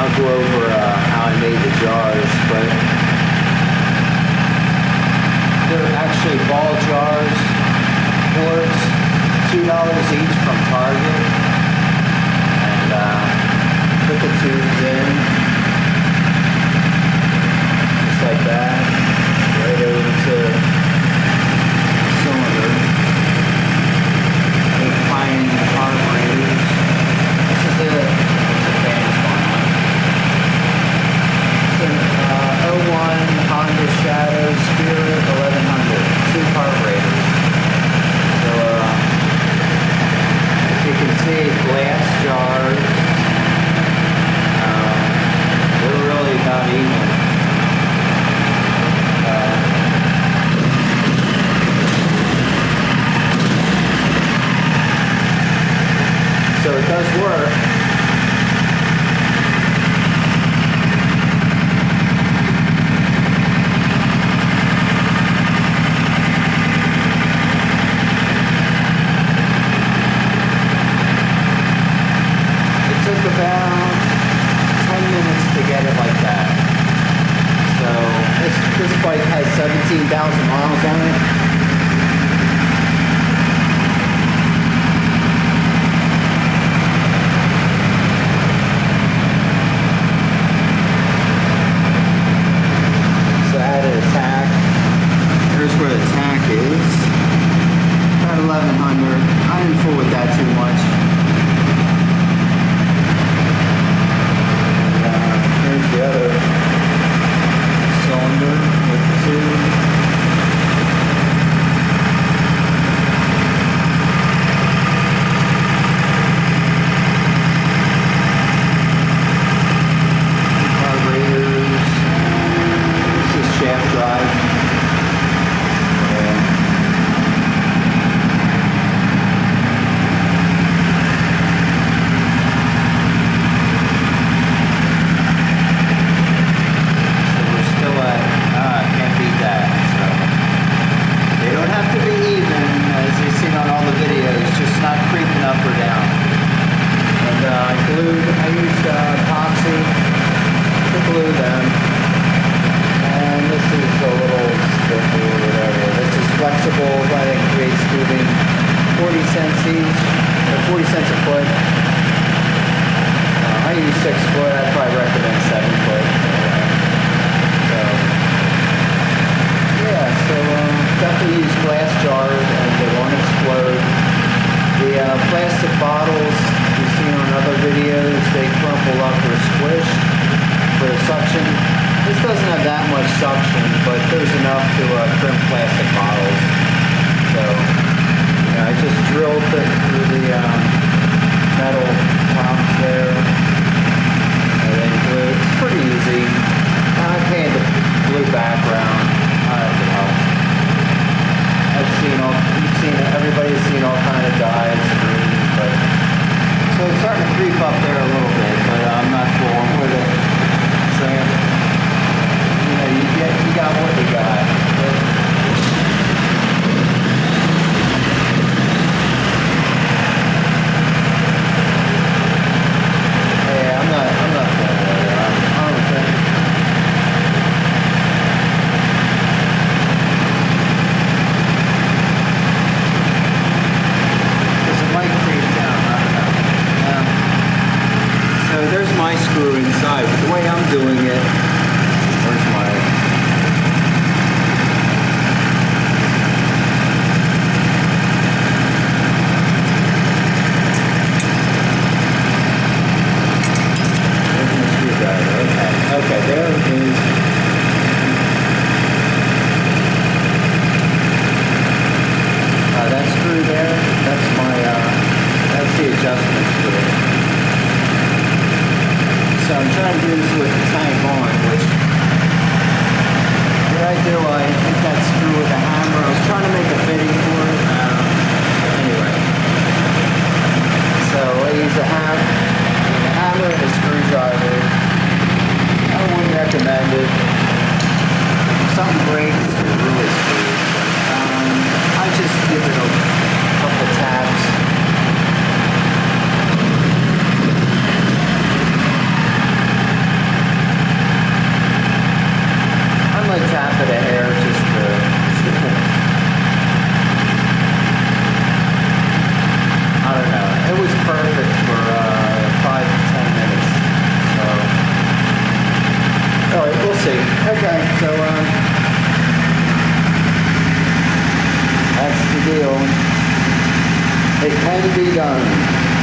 I'll go over uh, how I made the jars, but they're actually Yes. but there's enough to uh, trim plastic bottles. So you know, I just drilled the, through the um, metal clamps there, and then glue. It's pretty easy. Uh, I painted the blue background. Uh, I've seen all. You've seen. Everybody's seen all kind of dyes, greens, but so it's starting to creep up there a little bit. that screw there, that's my, uh, that's the adjustment screw. So I'm trying to do this with the tank on, which, what I do, I hit that screw with a hammer. I was trying to make a All right, we'll see. Okay, so, um, That's the deal. It can be done.